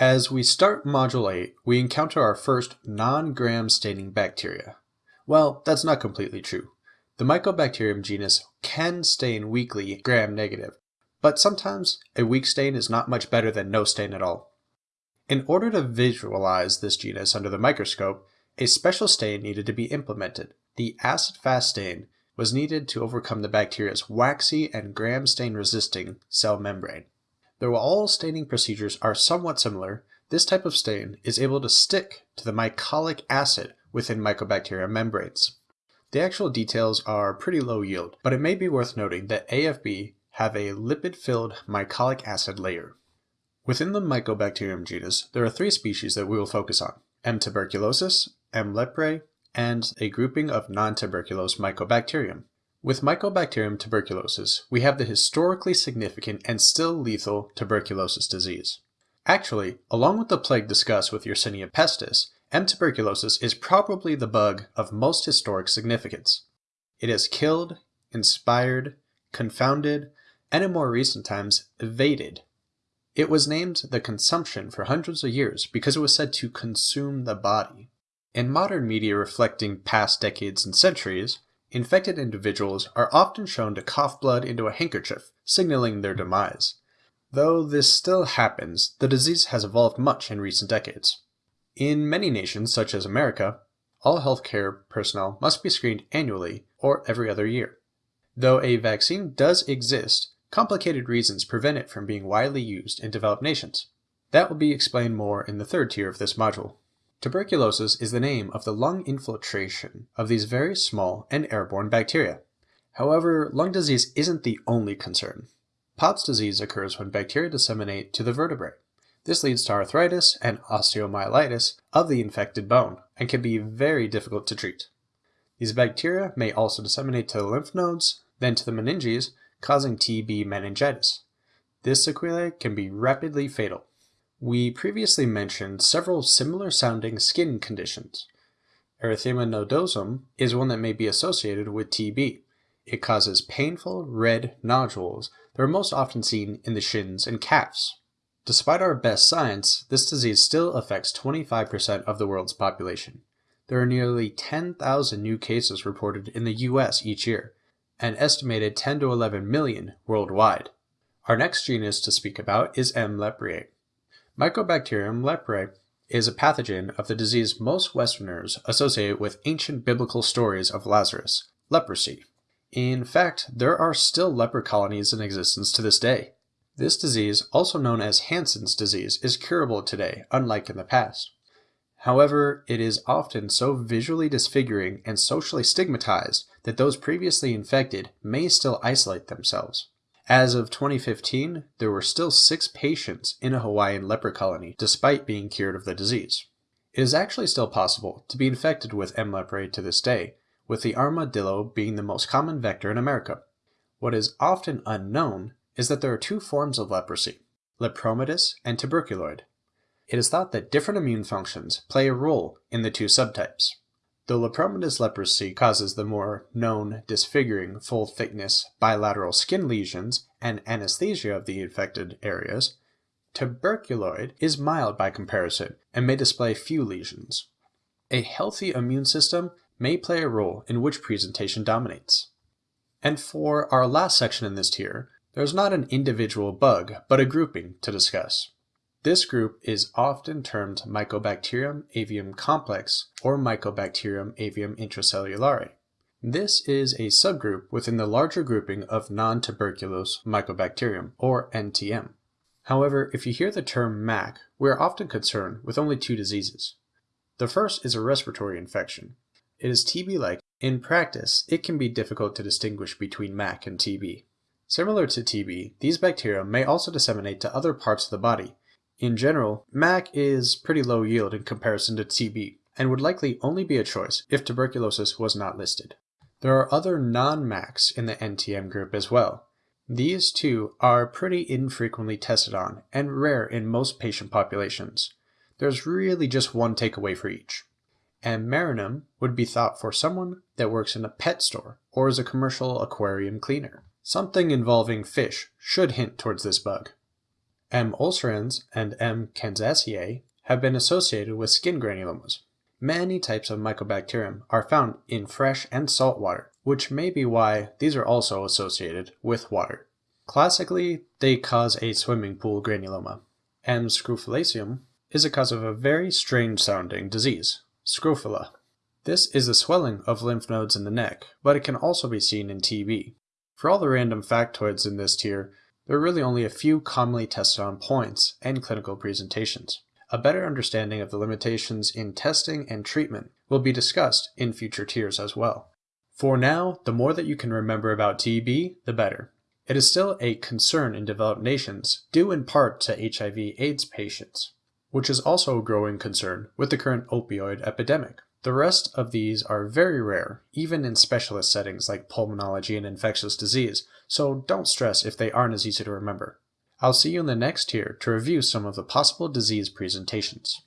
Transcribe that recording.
As we start Module 8, we encounter our first non-gram staining bacteria. Well, that's not completely true. The Mycobacterium genus can stain weakly gram-negative, but sometimes a weak stain is not much better than no stain at all. In order to visualize this genus under the microscope, a special stain needed to be implemented. The acid-fast stain was needed to overcome the bacteria's waxy and gram stain resisting cell membrane. Though all staining procedures are somewhat similar, this type of stain is able to stick to the mycolic acid within mycobacterium membranes. The actual details are pretty low yield, but it may be worth noting that AFB have a lipid-filled mycolic acid layer. Within the Mycobacterium genus, there are three species that we will focus on, M. tuberculosis, M. leprae, and a grouping of non-tuberculous Mycobacterium. With Mycobacterium tuberculosis, we have the historically significant and still lethal tuberculosis disease. Actually, along with the plague discussed with Yersinia pestis, M. tuberculosis is probably the bug of most historic significance. It has killed, inspired, confounded, and in more recent times, evaded. It was named the consumption for hundreds of years because it was said to consume the body. In modern media reflecting past decades and centuries, infected individuals are often shown to cough blood into a handkerchief, signaling their demise. Though this still happens, the disease has evolved much in recent decades. In many nations, such as America, all healthcare personnel must be screened annually or every other year. Though a vaccine does exist, complicated reasons prevent it from being widely used in developed nations. That will be explained more in the third tier of this module. Tuberculosis is the name of the lung infiltration of these very small and airborne bacteria. However, lung disease isn't the only concern. Pott's disease occurs when bacteria disseminate to the vertebrae. This leads to arthritis and osteomyelitis of the infected bone and can be very difficult to treat. These bacteria may also disseminate to the lymph nodes, then to the meninges, causing TB meningitis. This sequelae can be rapidly fatal. We previously mentioned several similar sounding skin conditions. Erythema nodosum is one that may be associated with TB. It causes painful red nodules that are most often seen in the shins and calves. Despite our best science, this disease still affects 25% of the world's population. There are nearly 10,000 new cases reported in the US each year, an estimated 10 to 11 million worldwide. Our next genus to speak about is M. leprae. Mycobacterium leprae is a pathogen of the disease most Westerners associate with ancient biblical stories of Lazarus, leprosy. In fact, there are still leper colonies in existence to this day. This disease, also known as Hansen's disease, is curable today, unlike in the past. However, it is often so visually disfiguring and socially stigmatized that those previously infected may still isolate themselves. As of 2015, there were still six patients in a Hawaiian leper colony despite being cured of the disease. It is actually still possible to be infected with M. leprae to this day, with the armadillo being the most common vector in America. What is often unknown is that there are two forms of leprosy, lepromatous and tuberculoid. It is thought that different immune functions play a role in the two subtypes. Though lepromatous leprosy causes the more known disfiguring, full thickness, bilateral skin lesions and anesthesia of the infected areas, tuberculoid is mild by comparison and may display few lesions. A healthy immune system may play a role in which presentation dominates. And for our last section in this tier, there's not an individual bug, but a grouping to discuss. This group is often termed Mycobacterium avium complex or Mycobacterium avium intracellulare. This is a subgroup within the larger grouping of non-tuberculous Mycobacterium, or NTM. However, if you hear the term MAC, we are often concerned with only two diseases. The first is a respiratory infection. It is TB-like. In practice, it can be difficult to distinguish between MAC and TB. Similar to TB, these bacteria may also disseminate to other parts of the body, in general, MAC is pretty low yield in comparison to TB, and would likely only be a choice if tuberculosis was not listed. There are other non-MACs in the NTM group as well. These too are pretty infrequently tested on and rare in most patient populations. There's really just one takeaway for each. M. marinum would be thought for someone that works in a pet store or is a commercial aquarium cleaner. Something involving fish should hint towards this bug. M. ulcerans and M. kansasii have been associated with skin granulomas. Many types of Mycobacterium are found in fresh and salt water, which may be why these are also associated with water. Classically, they cause a swimming pool granuloma. M. scrofulaceum is a cause of a very strange sounding disease, scrofula. This is the swelling of lymph nodes in the neck, but it can also be seen in TB. For all the random factoids in this tier, there are really only a few commonly tested on points and clinical presentations. A better understanding of the limitations in testing and treatment will be discussed in future tiers as well. For now, the more that you can remember about TB, the better. It is still a concern in developed nations, due in part to HIV AIDS patients, which is also a growing concern with the current opioid epidemic. The rest of these are very rare, even in specialist settings like pulmonology and infectious disease, so don't stress if they aren't as easy to remember. I'll see you in the next tier to review some of the possible disease presentations.